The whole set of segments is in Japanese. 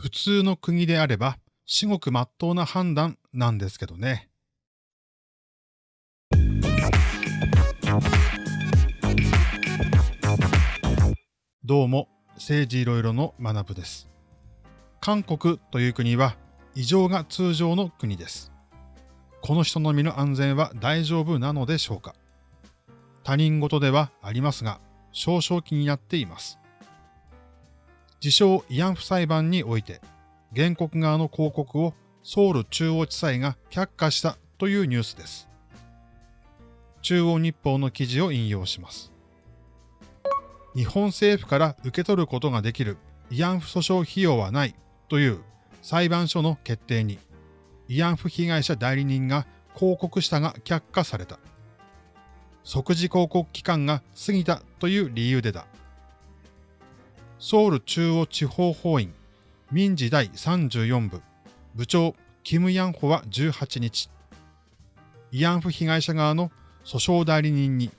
普通の国であれば至極真っ当な判断なんですけどね。どうも、政治いろいろの学部です。韓国という国は異常が通常の国です。この人の身の安全は大丈夫なのでしょうか他人事ではありますが、少々気になっています。自称慰安婦裁判において、原告側の広告をソウル中央地裁が却下したというニュースです。中央日報の記事を引用します。日本政府から受け取ることができる慰安婦訴訟費用はないという裁判所の決定に慰安婦被害者代理人が広告したが却下された。即時広告期間が過ぎたという理由でだ。ソウル中央地方法院民事第34部部長キム・ヤンホは18日、慰安婦被害者側の訴訟代理人に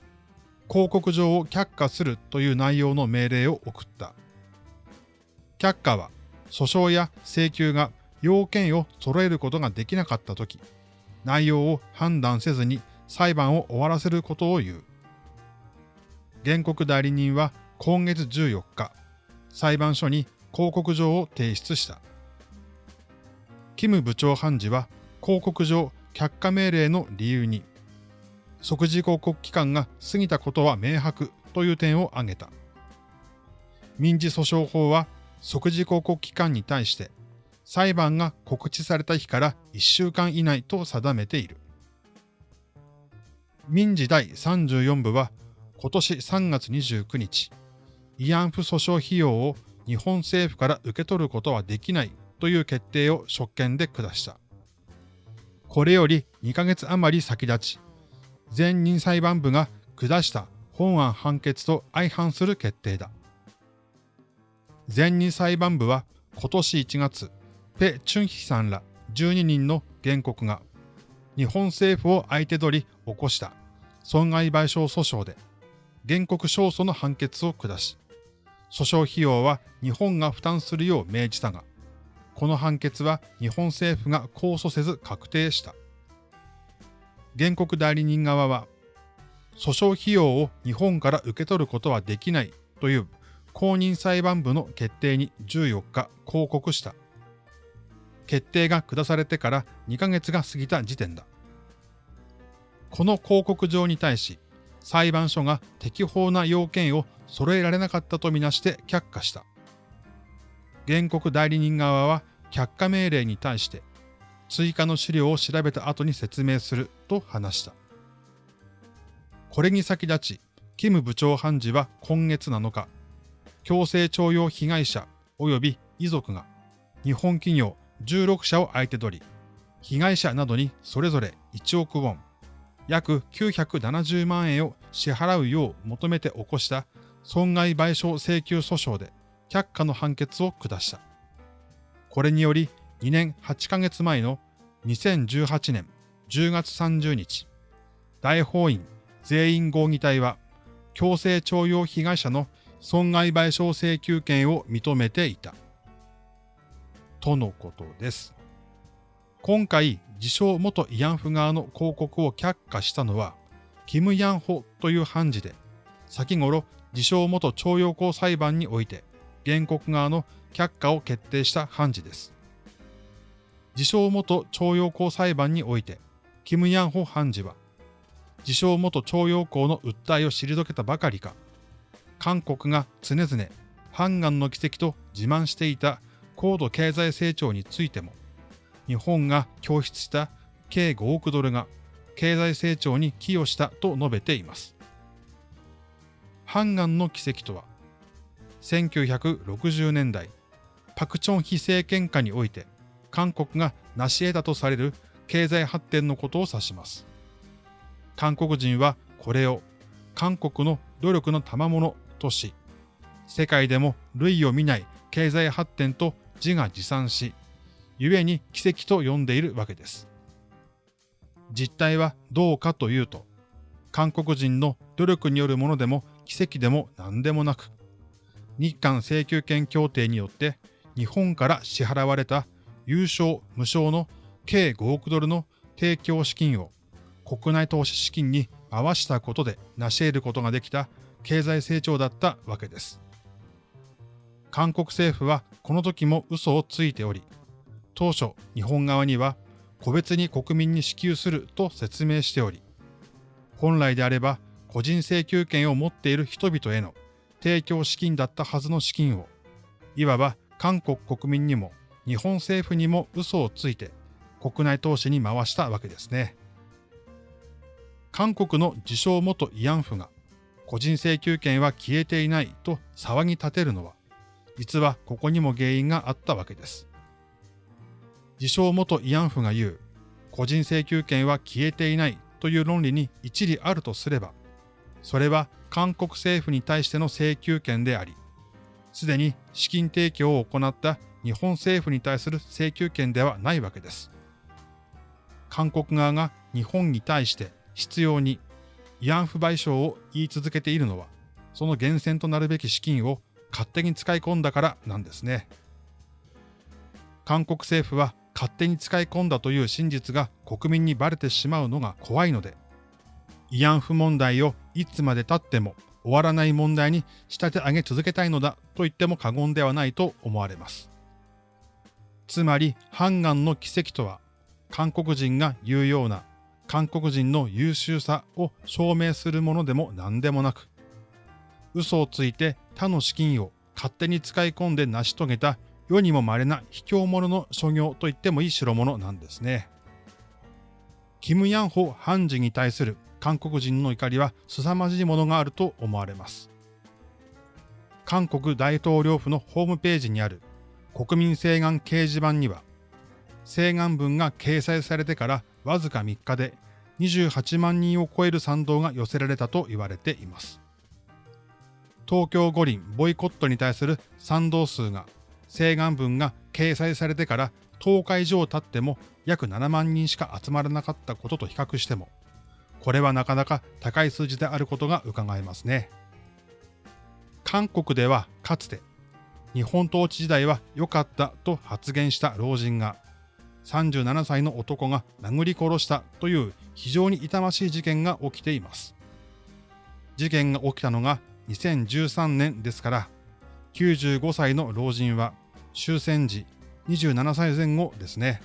広告状を却下するという内容の命令を送った。却下は訴訟や請求が要件を揃えることができなかったとき、内容を判断せずに裁判を終わらせることを言う。原告代理人は今月14日、裁判所に広告状を提出した。キム部長判事は広告状却下命令の理由に、即時広告期間が過ぎたことは明白という点を挙げた。民事訴訟法は即時広告期間に対して裁判が告知された日から1週間以内と定めている。民事第34部は今年3月29日、慰安婦訴訟費用を日本政府から受け取ることはできないという決定を職権で下した。これより2ヶ月余り先立ち、前任裁判部が下した本案判決と相反する決定だ。前任裁判部は今年1月、ペ・チュンヒさんら12人の原告が日本政府を相手取り起こした損害賠償訴訟で原告勝訴の判決を下し、訴訟費用は日本が負担するよう命じたが、この判決は日本政府が控訴せず確定した。原告代理人側は、訴訟費用を日本から受け取ることはできないという公認裁判部の決定に14日抗告した。決定が下されてから2ヶ月が過ぎた時点だ。この広告状に対し、裁判所が適法な要件を揃えられなかったとみなして却下した。原告代理人側は却下命令に対して追加の資料を調べた後に説明すると話した。これに先立ち、キム部長判事は今月7日、強制徴用被害者及び遺族が日本企業16社を相手取り、被害者などにそれぞれ1億ウォン、約970万円を支払うよう求めて起こした損害賠償請求訴訟で却下の判決を下した。これにより2年8ヶ月前の2018年10月30日、大法院全員合議体は強制徴用被害者の損害賠償請求権を認めていた。とのことです。今回、自称元慰安婦側の広告を却下したのは、キム・ヤンホという判事で、先頃、自称元徴用工裁判において、原告側の却下を決定した判事です。自称元徴用工裁判において、キム・ヤンホ判事は、自称元徴用工の訴えを退けたばかりか、韓国が常々、ハンガンの奇跡と自慢していた高度経済成長についても、日本が供出した計5億ドルが経済成長に寄与したと述べています。ハンガンの奇跡とは、1960年代、パクチョン非政権下において、韓国が成し得たとされる経済発展のことを指します。韓国人はこれを韓国の努力の賜物とし、世界でも類を見ない経済発展と自画自賛し、故に奇跡と呼んでいるわけです。実態はどうかというと、韓国人の努力によるものでも奇跡でも何でもなく、日韓請求権協定によって日本から支払われた優勝無償の計5億ドルの提供資金を国内投資資金に回したことで成し得ることができた経済成長だったわけです。韓国政府はこの時も嘘をついており、当初日本側には個別に国民に支給すると説明しており、本来であれば個人請求権を持っている人々への提供資金だったはずの資金を、いわば韓国国民にも日本政府にも嘘をついて国内投資に回したわけですね。韓国の自称元慰安婦が個人請求権は消えていないと騒ぎ立てるのは、実はここにも原因があったわけです。自称元慰安婦が言う、個人請求権は消えていないという論理に一理あるとすれば、それは韓国政府に対しての請求権であり、すでに資金提供を行った日本政府に対する請求権ではないわけです。韓国側が日本に対して必要に慰安婦賠償を言い続けているのは、その源泉となるべき資金を勝手に使い込んだからなんですね。韓国政府は勝手に使い込んだという真実が国民にバレてしまうのが怖いので、慰安婦問題をいつまで経っても終わらない問題に仕立て上げ続けたいのだと言っても過言ではないと思われます。つまり、ハンガンの奇跡とは、韓国人が言うような韓国人の優秀さを証明するものでも何でもなく、嘘をついて他の資金を勝手に使い込んで成し遂げた世にも稀な卑怯者の所業と言ってもいい代物なんですね。キム・ヤンホ判事に対する韓国人の怒りは凄まじいものがあると思われます。韓国大統領府のホームページにある国民請願掲示板には、請願文が掲載されてからわずか3日で28万人を超える賛同が寄せられたと言われています。東京五輪ボイコットに対する賛同数が請願文が掲載されてから10日以上経っても約7万人しか集まらなかったことと比較しても、これはなかなか高い数字であることが伺えますね。韓国ではかつて日本統治時代は良かったと発言した老人が37歳の男が殴り殺したという非常に痛ましい事件が起きています。事件が起きたのが2013年ですから、95歳の老人は終戦時27歳前後ですね。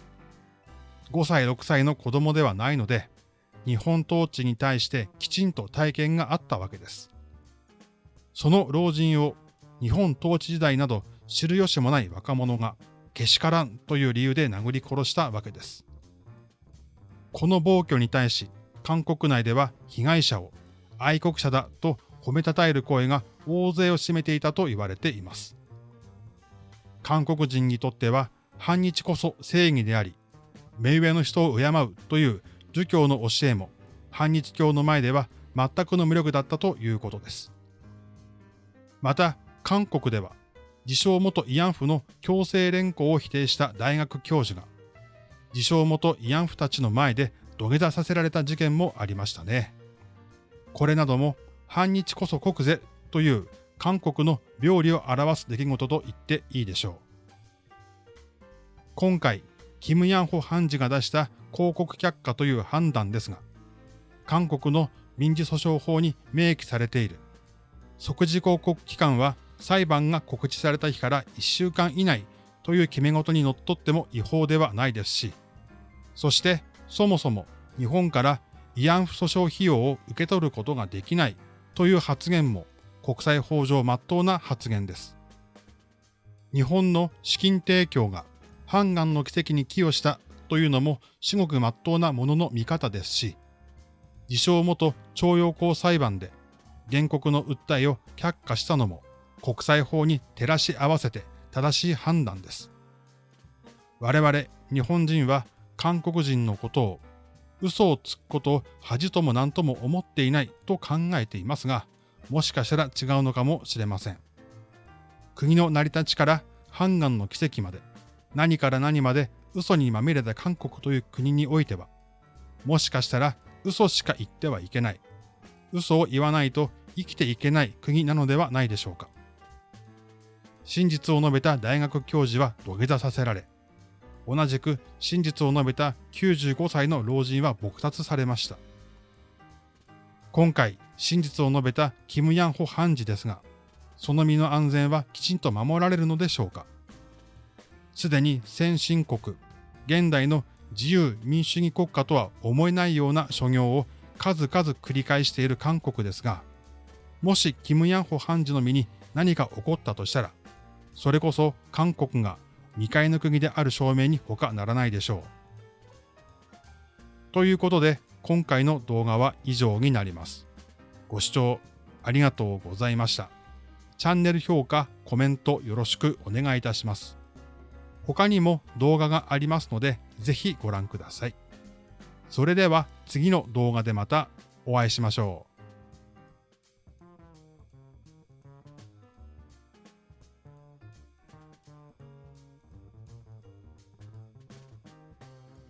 5歳6歳の子供ではないので、日本統治に対してきちんと体験があったわけです。その老人を日本統治時代など知る由もない若者がけしからんという理由で殴り殺したわけです。この暴挙に対し、韓国内では被害者を愛国者だと褒めたたえる声が大勢を占めていたと言われています。韓国人にとっては反日こそ正義であり、目上の人を敬うという儒教の教えも反日教の前では全くの無力だったということです。また、韓国では自称元慰安婦の強制連行を否定した大学教授が、自称元慰安婦たちの前で土下座させられた事件もありましたね。これなども反日こそ国是という韓国の病理を表す出来事と言っていいでしょう。今回、キム・ヤンホ判事が出した広告却下という判断ですが、韓国の民事訴訟法に明記されている即時広告期間は裁判が告知された日から1週間以内という決め事にのっとっても違法ではないですし、そしてそもそも日本から慰安婦訴訟費用を受け取ることができないという発言も国際法上真っ当な発言です。日本の資金提供が判官の奇跡に寄与したというのも至極真っ当なものの見方ですし、自称元徴用工裁判で原告の訴えを却下したのも国際法に照らし合わせて正しい判断です。我々日本人は韓国人のことを嘘をつくことを恥とも何とも思っていないと考えていますが、もしかしたら違うのかもしれません。国の成り立ちから判官の奇跡まで、何から何まで嘘にまみれた韓国という国においては、もしかしたら嘘しか言ってはいけない、嘘を言わないと生きていけない国なのではないでしょうか。真実を述べた大学教授は土下座させられ、同じく真実を述べた95歳の老人は撲殺されました。今回、真実を述べたキム・ヤンホ判事ですが、その身の安全はきちんと守られるのでしょうかすでに先進国、現代の自由民主主義国家とは思えないような所業を数々繰り返している韓国ですが、もしキム・ヤンホ判事の身に何か起こったとしたら、それこそ韓国が未開の国である証明に他ならないでしょう。ということで、今回の動画は以上になります。ご視聴ありがとうございました。チャンネル評価、コメントよろしくお願いいたします。他にも動画がありますので、ぜひご覧ください。それでは次の動画でまたお会いしましょう。